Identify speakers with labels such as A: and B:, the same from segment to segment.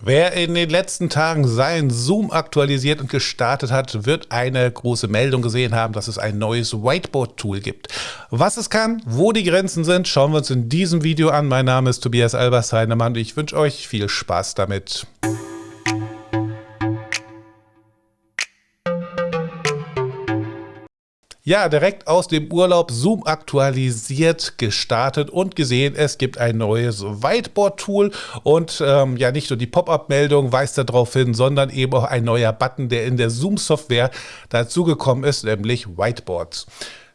A: Wer in den letzten Tagen sein Zoom aktualisiert und gestartet hat, wird eine große Meldung gesehen haben, dass es ein neues Whiteboard-Tool gibt. Was es kann, wo die Grenzen sind, schauen wir uns in diesem Video an. Mein Name ist Tobias Albers Heinemann und ich wünsche euch viel Spaß damit. Ja, direkt aus dem Urlaub Zoom aktualisiert, gestartet und gesehen, es gibt ein neues Whiteboard-Tool und ähm, ja, nicht nur die Pop-up-Meldung weist darauf hin, sondern eben auch ein neuer Button, der in der Zoom-Software dazugekommen ist, nämlich Whiteboards.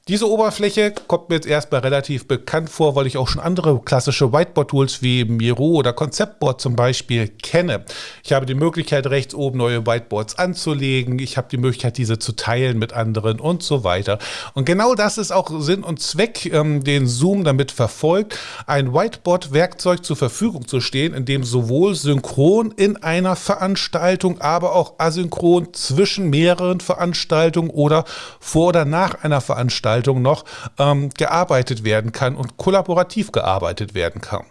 A: Diese Oberfläche kommt mir jetzt erstmal relativ bekannt vor, weil ich auch schon andere klassische Whiteboard-Tools wie Miro oder Conceptboard zum Beispiel kenne. Ich habe die Möglichkeit, rechts oben neue Whiteboards anzulegen. Ich habe die Möglichkeit, diese zu teilen mit anderen und so weiter. Und genau das ist auch Sinn und Zweck, ähm, den Zoom damit verfolgt, ein Whiteboard-Werkzeug zur Verfügung zu stehen, in dem sowohl synchron in einer Veranstaltung, aber auch asynchron zwischen mehreren Veranstaltungen oder vor oder nach einer Veranstaltung Veranstaltung noch ähm, gearbeitet werden kann und kollaborativ gearbeitet werden kann.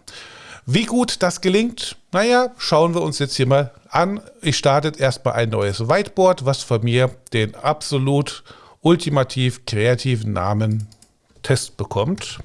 A: Wie gut das gelingt, naja, schauen wir uns jetzt hier mal an. Ich starte erstmal ein neues Whiteboard, was von mir den absolut ultimativ kreativen Namen Test bekommt.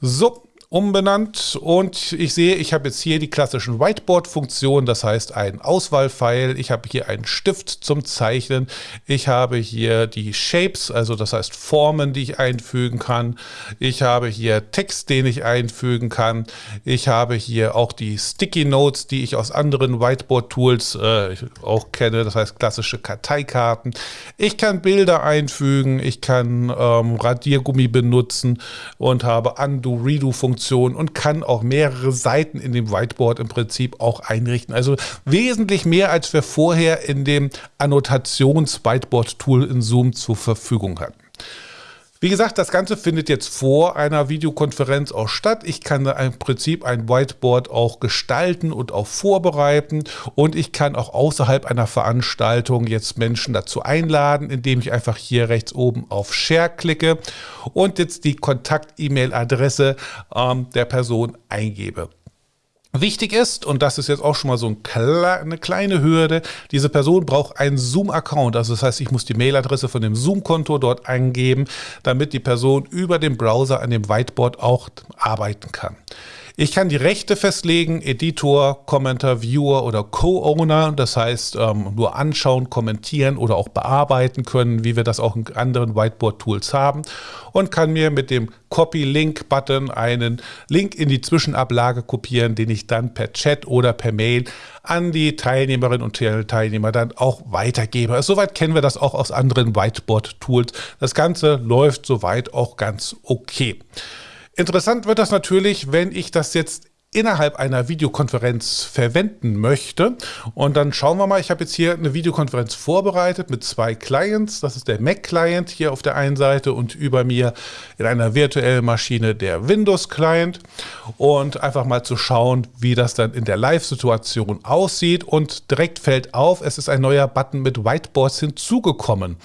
A: So, umbenannt. Und ich sehe, ich habe jetzt hier die klassischen Whiteboard-Funktionen, das heißt ein Auswahlpfeil, ich habe hier einen Stift zum Zeichnen, ich habe hier die Shapes, also das heißt Formen, die ich einfügen kann, ich habe hier Text, den ich einfügen kann, ich habe hier auch die Sticky Notes, die ich aus anderen Whiteboard-Tools äh, auch kenne, das heißt klassische Karteikarten, ich kann Bilder einfügen, ich kann ähm, Radiergummi benutzen und habe Undo-Redo-Funktionen Funktion und kann auch mehrere Seiten in dem Whiteboard im Prinzip auch einrichten. Also wesentlich mehr, als wir vorher in dem Annotations-Whiteboard-Tool in Zoom zur Verfügung hatten. Wie gesagt, das Ganze findet jetzt vor einer Videokonferenz auch statt. Ich kann im Prinzip ein Whiteboard auch gestalten und auch vorbereiten und ich kann auch außerhalb einer Veranstaltung jetzt Menschen dazu einladen, indem ich einfach hier rechts oben auf Share klicke und jetzt die Kontakt-E-Mail-Adresse ähm, der Person eingebe. Wichtig ist, und das ist jetzt auch schon mal so ein eine kleine Hürde, diese Person braucht einen Zoom-Account. Also das heißt, ich muss die Mailadresse von dem Zoom-Konto dort eingeben, damit die Person über den Browser an dem Whiteboard auch arbeiten kann. Ich kann die Rechte festlegen, Editor, Commenter, Viewer oder Co-Owner, das heißt ähm, nur anschauen, kommentieren oder auch bearbeiten können, wie wir das auch in anderen Whiteboard-Tools haben und kann mir mit dem Copy-Link-Button einen Link in die Zwischenablage kopieren, den ich dann per Chat oder per Mail an die Teilnehmerinnen und Teilnehmer dann auch weitergebe. Also soweit kennen wir das auch aus anderen Whiteboard-Tools. Das Ganze läuft soweit auch ganz okay. Interessant wird das natürlich, wenn ich das jetzt innerhalb einer Videokonferenz verwenden möchte. Und dann schauen wir mal, ich habe jetzt hier eine Videokonferenz vorbereitet mit zwei Clients. Das ist der Mac-Client hier auf der einen Seite und über mir in einer virtuellen Maschine der Windows-Client. Und einfach mal zu schauen, wie das dann in der Live-Situation aussieht. Und direkt fällt auf, es ist ein neuer Button mit Whiteboards hinzugekommen.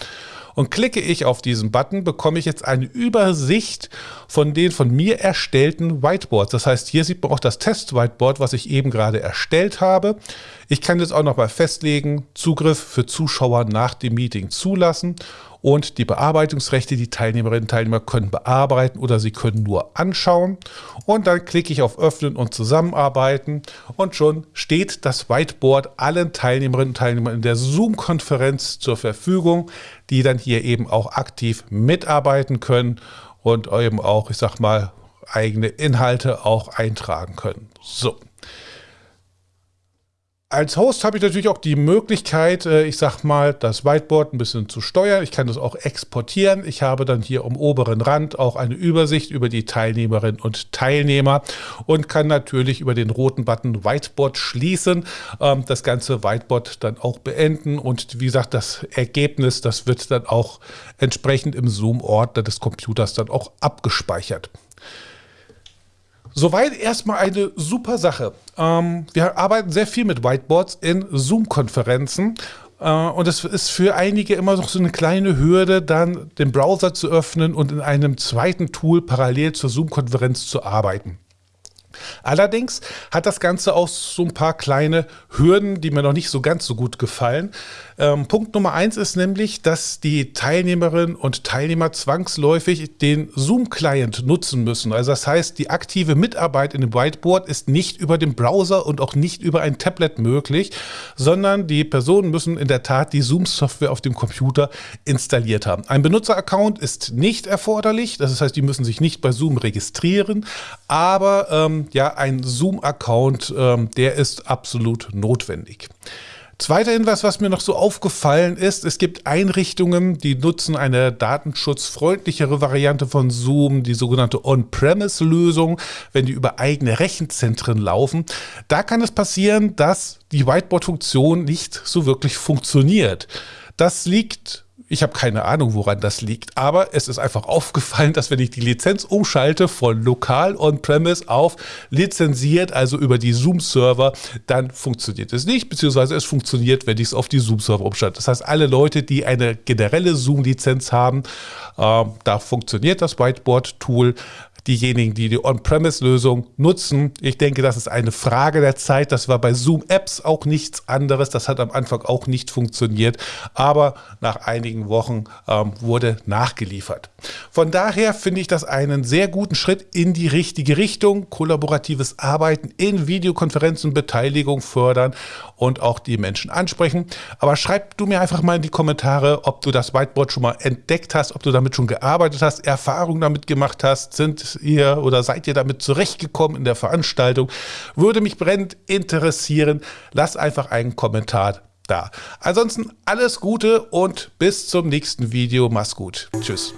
A: Und klicke ich auf diesen Button, bekomme ich jetzt eine Übersicht von den von mir erstellten Whiteboards. Das heißt, hier sieht man auch das Test-Whiteboard, was ich eben gerade erstellt habe. Ich kann jetzt auch noch mal festlegen, Zugriff für Zuschauer nach dem Meeting zulassen und die Bearbeitungsrechte, die Teilnehmerinnen und Teilnehmer können bearbeiten oder sie können nur anschauen. Und dann klicke ich auf Öffnen und Zusammenarbeiten und schon steht das Whiteboard allen Teilnehmerinnen und Teilnehmern in der Zoom-Konferenz zur Verfügung, die dann hier eben auch aktiv mitarbeiten können und eben auch, ich sag mal, eigene Inhalte auch eintragen können. So. Als Host habe ich natürlich auch die Möglichkeit, äh, ich sag mal, das Whiteboard ein bisschen zu steuern. Ich kann das auch exportieren. Ich habe dann hier am oberen Rand auch eine Übersicht über die Teilnehmerinnen und Teilnehmer und kann natürlich über den roten Button Whiteboard schließen, ähm, das ganze Whiteboard dann auch beenden und wie gesagt, das Ergebnis, das wird dann auch entsprechend im Zoom-Ordner des Computers dann auch abgespeichert. Soweit erstmal eine super Sache. Ähm, wir arbeiten sehr viel mit Whiteboards in Zoom-Konferenzen. Äh, und es ist für einige immer noch so eine kleine Hürde, dann den Browser zu öffnen und in einem zweiten Tool parallel zur Zoom-Konferenz zu arbeiten. Allerdings hat das Ganze auch so ein paar kleine Hürden, die mir noch nicht so ganz so gut gefallen. Ähm, Punkt Nummer eins ist nämlich, dass die Teilnehmerinnen und Teilnehmer zwangsläufig den Zoom-Client nutzen müssen. Also das heißt, die aktive Mitarbeit in dem Whiteboard ist nicht über den Browser und auch nicht über ein Tablet möglich, sondern die Personen müssen in der Tat die Zoom-Software auf dem Computer installiert haben. Ein Benutzeraccount ist nicht erforderlich, das heißt, die müssen sich nicht bei Zoom registrieren, aber ähm, ja, ein Zoom-Account, ähm, der ist absolut notwendig. Zweiter Hinweis, was mir noch so aufgefallen ist, es gibt Einrichtungen, die nutzen eine datenschutzfreundlichere Variante von Zoom, die sogenannte On-Premise-Lösung, wenn die über eigene Rechenzentren laufen. Da kann es passieren, dass die Whiteboard-Funktion nicht so wirklich funktioniert. Das liegt ich habe keine Ahnung, woran das liegt, aber es ist einfach aufgefallen, dass wenn ich die Lizenz umschalte von lokal on-premise auf lizenziert, also über die Zoom-Server, dann funktioniert es nicht, beziehungsweise es funktioniert, wenn ich es auf die Zoom-Server umschalte. Das heißt, alle Leute, die eine generelle Zoom-Lizenz haben, äh, da funktioniert das Whiteboard-Tool diejenigen, die die On-Premise-Lösung nutzen. Ich denke, das ist eine Frage der Zeit. Das war bei Zoom-Apps auch nichts anderes. Das hat am Anfang auch nicht funktioniert, aber nach einigen Wochen ähm, wurde nachgeliefert. Von daher finde ich das einen sehr guten Schritt in die richtige Richtung. Kollaboratives Arbeiten in Videokonferenzen, Beteiligung fördern und auch die Menschen ansprechen. Aber schreib du mir einfach mal in die Kommentare, ob du das Whiteboard schon mal entdeckt hast, ob du damit schon gearbeitet hast, Erfahrungen damit gemacht hast, sind ihr oder seid ihr damit zurechtgekommen in der Veranstaltung? Würde mich brennend interessieren. Lass einfach einen Kommentar da. Ansonsten alles Gute und bis zum nächsten Video. Mach's gut. Tschüss.